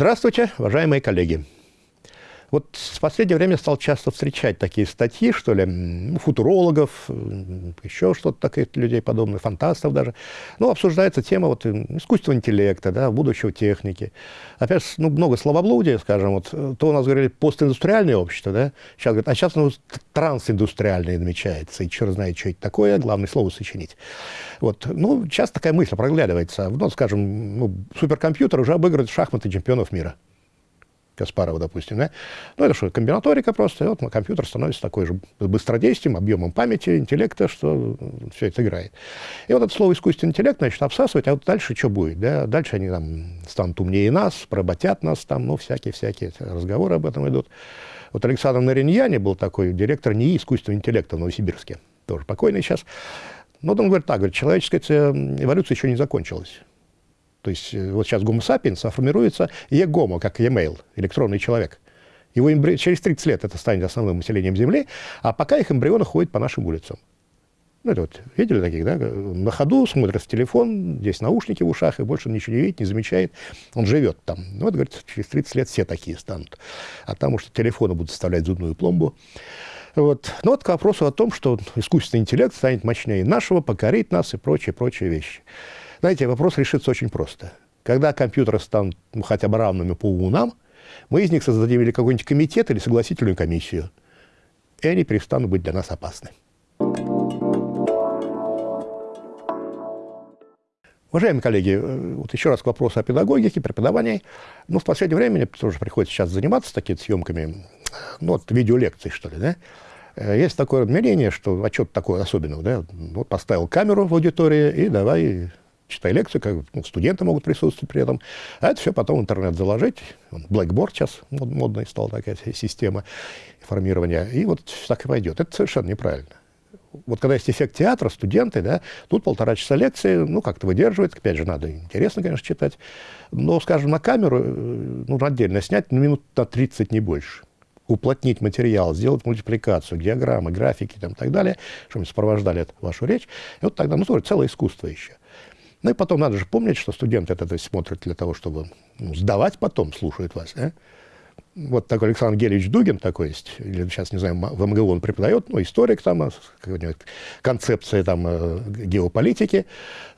Здравствуйте, уважаемые коллеги. Вот в последнее время стал часто встречать такие статьи, что ли, ну, футурологов, еще что-то такое, людей подобных, фантастов даже. Ну, обсуждается тема вот искусственного интеллекта, да, будущего техники. Опять ну, много словоблудия, скажем, вот, то у нас говорили постиндустриальное общество, да, сейчас говорят, а сейчас ну, трансиндустриальное намечается, и черт знает, что это такое, главное слово сочинить. Вот, ну, сейчас такая мысль проглядывается, ну, скажем, ну, суперкомпьютер уже обыгрывает шахматы чемпионов мира. Каспарова, допустим, да? Ну, это что, комбинаторика просто, и вот компьютер становится такой же быстродействием, объемом памяти, интеллекта, что все это играет. И вот это слово искусственный интеллект, значит, обсасывать, а вот дальше что будет, да? Дальше они там станут умнее нас, поработят нас там, ну, всякие-всякие разговоры об этом идут. Вот Александр Нариньяне был такой директор НИИ искусственного интеллекта в Новосибирске, тоже покойный сейчас. Но он говорит так, говорит, человеческая эволюция еще не закончилась. То есть э, вот сейчас Homo sapiens а формируется e-гомо, как e-mail, электронный человек. Его эмбри... Через 30 лет это станет основным населением Земли, а пока их эмбрионы ходят по нашим улицам. Ну, это вот, видели таких, да? На ходу смотрят в телефон, здесь наушники в ушах, и больше ничего не видит, не замечает. Он живет там. Ну, вот, говорит, через 30 лет все такие станут. А потому что телефоны будут вставлять зубную пломбу. Вот. Ну, вот к вопросу о том, что искусственный интеллект станет мощнее нашего, покорит нас и прочие-прочие вещи. Знаете, вопрос решится очень просто. Когда компьютеры станут ну, хотя бы равными по умам, мы из них создадим или какой-нибудь комитет, или согласительную комиссию. И они перестанут быть для нас опасны. Уважаемые коллеги, э, вот еще раз к вопросу о педагогике, преподавании. Ну, в последнее время мне тоже приходится сейчас заниматься такими съемками, ну, вот видеолекций, что ли, да? Э, есть такое мнение, что а что особенного, да? Вот поставил камеру в аудитории и давай читай лекцию, как ну, студенты могут присутствовать при этом. А это все потом интернет заложить. Blackboard сейчас модной стала такая система формирования. И вот так и пойдет. Это совершенно неправильно. Вот когда есть эффект театра, студенты, да, тут полтора часа лекции, ну, как-то выдерживает, опять же, надо интересно, конечно, читать, но, скажем, на камеру э, нужно отдельно снять, ну, минут на 30, не больше уплотнить материал, сделать мультипликацию, диаграммы, графики и так далее, чтобы сопровождали вашу речь. И вот тогда, ну, смотрите, целое искусство еще. Ну и потом надо же помнить, что студенты это, смотрят для того, чтобы ну, сдавать потом, слушают вас. А? Вот такой Александр Гелевич Дугин такой есть, или сейчас, не знаю, в МГУ он преподает, ну, историк там, а, концепция там э, геополитики,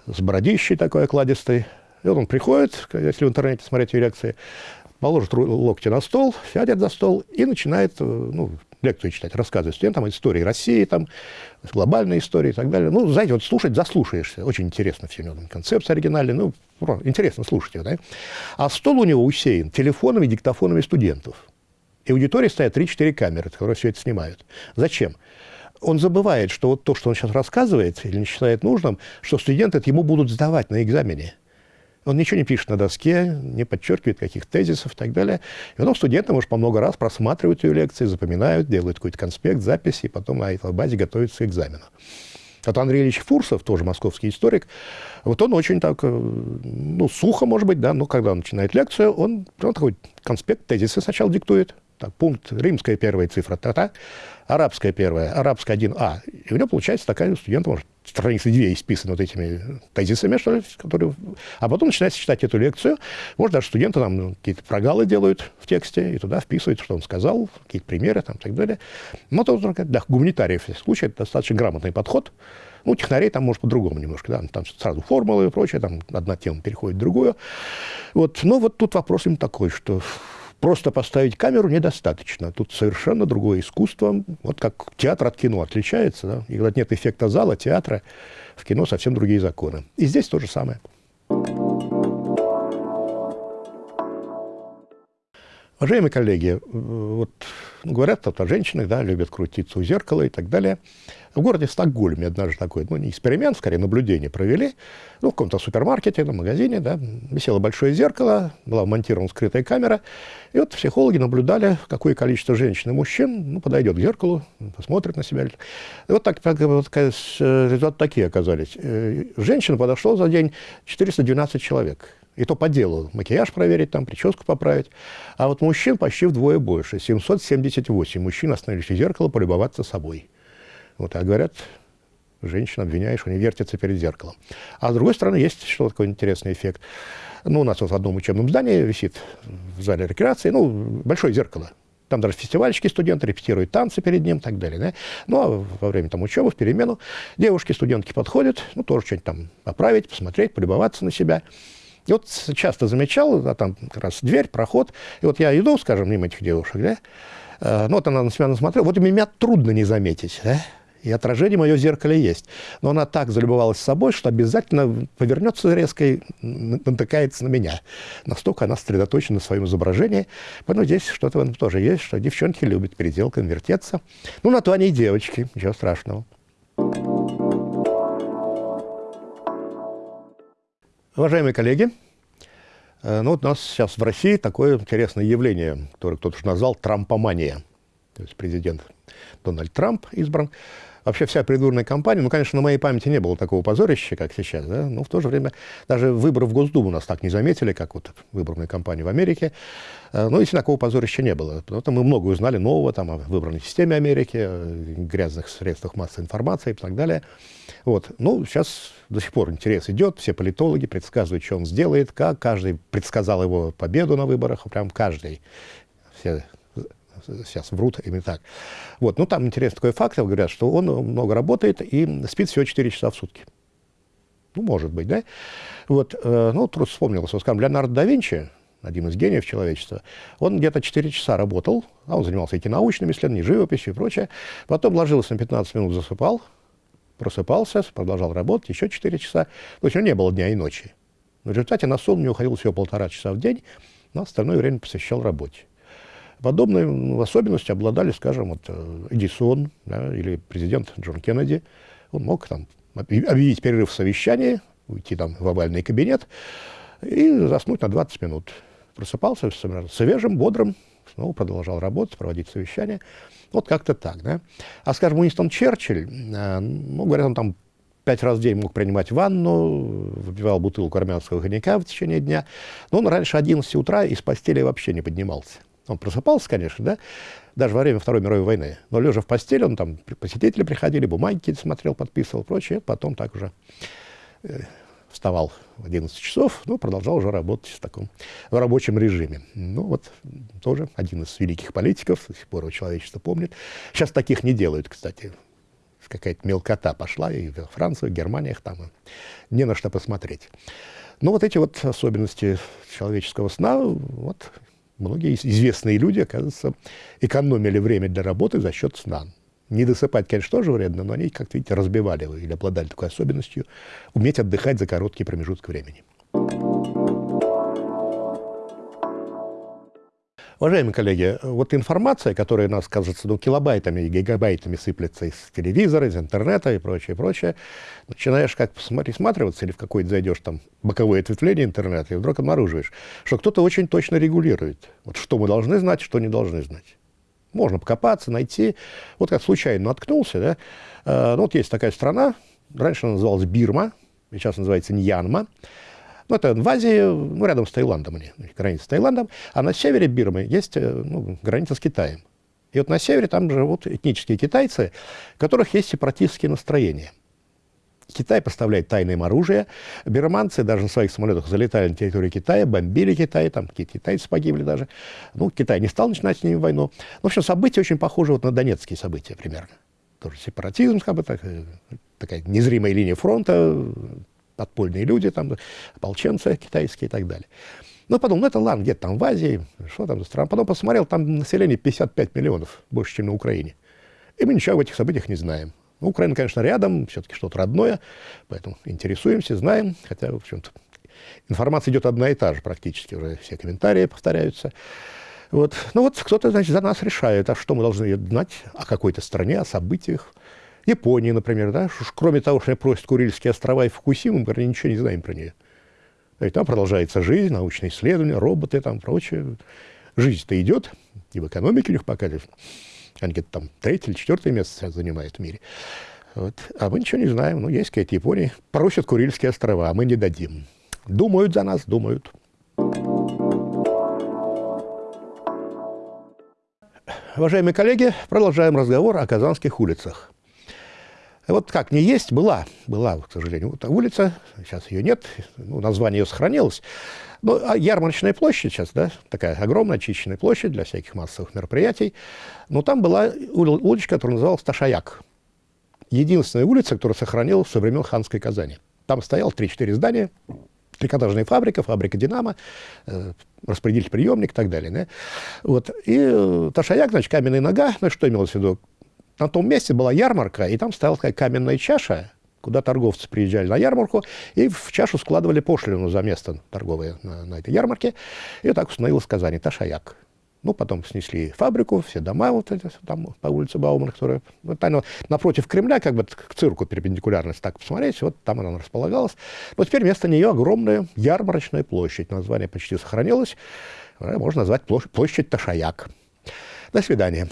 с бородищей такой окладистой. И вот он приходит, если в интернете смотреть лекции, положит локти на стол, сядет за стол и начинает э, ну, лекцию читать, рассказывать студентам истории России, там, глобальной истории и так далее. Ну, знаете, вот слушать заслушаешься. Очень интересно все. У него концепция оригинальная. Ну, интересно слушать его, да? А стол у него усеян телефонами, диктофонами студентов. И в аудитории стоят 3-4 камеры, которые все это снимают. Зачем? Он забывает, что вот то, что он сейчас рассказывает, или не считает нужным, что студенты это ему будут сдавать на экзамене. Он ничего не пишет на доске, не подчеркивает каких тезисов и так далее. И потом студенты, может, по много раз просматривают ее лекции, запоминают, делают какой-то конспект, записи, и потом на этой базе готовятся к экзамену. Вот Андрей Ильич Фурсов, тоже московский историк, вот он очень так, э, ну, сухо, может быть, да, но когда он начинает лекцию, он, он такой конспект, тезисы сначала диктует, пункт, римская первая цифра, та-та, арабская первая, арабская 1А. И у него получается такая, студент может страницы две исписаны вот этими тезисами, что ли, которые... А потом начинает читать эту лекцию. Может, даже студенты там ну, какие-то прогалы делают в тексте, и туда вписывают, что он сказал, какие-то примеры там и так далее. Но только для гуманитариев в случае это достаточно грамотный подход. Ну, технарей там, может, по-другому немножко, да, там сразу формулы и прочее, там одна тема переходит в другую. Вот, но вот тут вопрос им такой, что Просто поставить камеру недостаточно. Тут совершенно другое искусство. Вот как театр от кино отличается. Да? И когда нет эффекта зала, театра, в кино совсем другие законы. И здесь то же самое. Уважаемые коллеги, вот говорят вот о женщинах, да, любят крутиться у зеркала и так далее. В городе Стокгольме однажды такой, ну, не эксперимент, скорее наблюдение провели. Ну, в каком-то супермаркете, на магазине, да, висело большое зеркало, была монтирована скрытая камера. И вот психологи наблюдали, какое количество женщин и мужчин ну, подойдет к зеркалу, посмотрит на себя. И вот, так, так, вот результаты такие оказались. Э, женщин подошло за день 412 человек. И то по делу. Макияж проверить, там, прическу поправить. А вот мужчин почти вдвое больше. 778 мужчин остановились у зеркала полюбоваться собой. Вот, а говорят, женщин обвиняешь, они вертятся перед зеркалом. А с другой стороны, есть что такой интересный эффект. Ну, у нас вот в одном учебном здании висит в зале рекреации, ну, большое зеркало. Там даже фестивальщики студенты репетируют танцы перед ним и так далее. Да? Ну, а во время там учебы, в перемену, девушки, студентки подходят, ну, тоже что-нибудь там поправить, посмотреть, полюбоваться на себя. И вот часто замечал, да, там как раз дверь, проход, и вот я иду, скажем, мимо этих девушек, да, э, ну, вот она на себя насмотрела, вот меня трудно не заметить, да, и отражение мое в зеркале есть. Но она так залюбовалась собой, что обязательно повернется резко и натыкается на меня. Настолько она сосредоточена на своем изображении. Поэтому здесь что-то в этом тоже есть, что девчонки любят переделками вертеться. Ну, на то они и девочки, ничего страшного. Уважаемые коллеги, э, ну вот у нас сейчас в России такое интересное явление, которое кто-то назвал трампомания. То есть президент Дональд Трамп избран вообще вся предвыборная кампания, ну, конечно, на моей памяти не было такого позорища, как сейчас, да, но в то же время даже выборы в Госдуму нас так не заметили, как вот выборную кампанию в Америке. Э, но если такого позорища не было. Потому мы много узнали нового там, о выборной системе Америки, грязных средствах массовой информации и так далее. Вот. Ну, сейчас до сих пор интерес идет, все политологи предсказывают, что он сделает, как каждый предсказал его победу на выборах, прям каждый. Все сейчас врут именно так. Вот. Ну, там интересный такой факт, говорят, что он много работает и спит всего 4 часа в сутки. Ну, может быть, да? Вот, э, ну, тут вспомнилось, вот, скажем, Леонардо да Винчи, один из гениев человечества, он где-то 4 часа работал, а он занимался эти научными исследованиями, живописью и прочее, потом ложился на 15 минут, засыпал, просыпался, продолжал работать еще 4 часа, то есть у него не было дня и ночи. В результате на сон у него уходило всего полтора часа в день, но остальное время посвящал работе. Подобной особенностью обладали, скажем, вот э, Эдисон да, или президент Джон Кеннеди. Он мог там объявить перерыв в совещании, уйти там в овальный кабинет и заснуть на 20 минут. Просыпался свежим, бодрым, снова продолжал работать, проводить совещание. Вот как-то так, да. А, скажем, Уинстон Черчилль, э, ну, говорят, он там пять раз в день мог принимать ванну, выпивал бутылку армянского коньяка в течение дня, но он раньше 11 утра из постели вообще не поднимался. Он просыпался, конечно, да, даже во время Второй мировой войны. Но лежа в постели, он там, посетители приходили, бумаги смотрел, подписывал, прочее. Потом так уже э, вставал в 11 часов, ну, продолжал уже работать в таком в рабочем режиме. Ну, вот тоже один из великих политиков, до сих пор его человечество помнит. Сейчас таких не делают, кстати. Какая-то мелкота пошла и в Франции, в Германиях там. Не на что посмотреть. Но вот эти вот особенности человеческого сна, вот многие известные люди, оказывается, экономили время для работы за счет сна. Не досыпать, конечно, тоже вредно, но они, как видите, разбивали или обладали такой особенностью уметь отдыхать за короткий промежуток времени. Уважаемые коллеги, вот информация, которая у нас, кажется, ну, килобайтами и гигабайтами сыплется из телевизора, из интернета и прочее, прочее, начинаешь как посматриваться или в какое-то зайдешь там боковое ответвление интернета, и вдруг обнаруживаешь, что кто-то очень точно регулирует, вот что мы должны знать, что не должны знать. Можно покопаться, найти. Вот как случайно наткнулся, да, э, ну, вот есть такая страна, раньше она называлась Бирма, сейчас называется Ньянма, ну, это в Азии, ну, рядом с Таиландом они, граница с Таиландом. А на севере Бирмы есть э, ну, граница с Китаем. И вот на севере там живут этнические китайцы, у которых есть сепаратистские настроения. Китай поставляет тайное оружие. Бирманцы даже на своих самолетах залетали на территорию Китая, бомбили Китай, там какие-то китайцы погибли даже. Ну, Китай не стал начинать с ними войну. Ну, в общем, события очень похожи вот на донецкие события примерно. Тоже сепаратизм, как бы так, э, такая незримая линия фронта, подпольные люди, там, ополченцы китайские и так далее. Ну, подумал, ну, это ладно, где-то там в Азии, что там за страна. Потом посмотрел, там население 55 миллионов, больше, чем на Украине. И мы ничего об этих событиях не знаем. Ну, Украина, конечно, рядом, все-таки что-то родное, поэтому интересуемся, знаем, хотя, в общем-то, информация идет одна и та же практически, уже все комментарии повторяются. Вот. Ну вот кто-то, значит, за нас решает, а что мы должны знать о какой-то стране, о событиях. Японии, например, да, кроме того, что просят Курильские острова и Фукусиму, мы, говоря, ничего не знаем про нее. И там продолжается жизнь, научные исследования, роботы там, прочее. Жизнь-то идет, и в экономике у них пока они где-то там третье или четвертое место занимают в мире. Вот. А мы ничего не знаем. Ну, есть какая-то Япония. Просят Курильские острова, а мы не дадим. Думают за нас, думают. Уважаемые коллеги, продолжаем разговор о казанских улицах. Вот как не есть, была, была, к сожалению, вот улица, сейчас ее нет, ну, название ее сохранилось. Ну, а ярмарочная площадь сейчас, да, такая огромная очищенная площадь для всяких массовых мероприятий. Но там была улочка, которая называлась Ташаяк. Единственная улица, которая сохранилась со времен ханской Казани. Там стоял 3-4 здания, трикотажная фабрика, фабрика «Динамо», э, распределитель приемник и так далее. Да? Вот. И э, Ташаяк, значит, каменная нога, ну что имелось в виду? На том месте была ярмарка, и там стояла такая каменная чаша, куда торговцы приезжали на ярмарку, и в чашу складывали пошлину за место торговое на, на этой ярмарке. И так установилось в Казани Ташаяк. Ну, потом снесли фабрику, все дома вот эти, там по улице Баумана, которая вот, там, напротив Кремля, как бы к цирку перпендикулярно, так посмотреть, вот там она располагалась. Но теперь вместо нее огромная ярмарочная площадь. Название почти сохранилось. Можно назвать площадь, площадь Ташаяк. До свидания.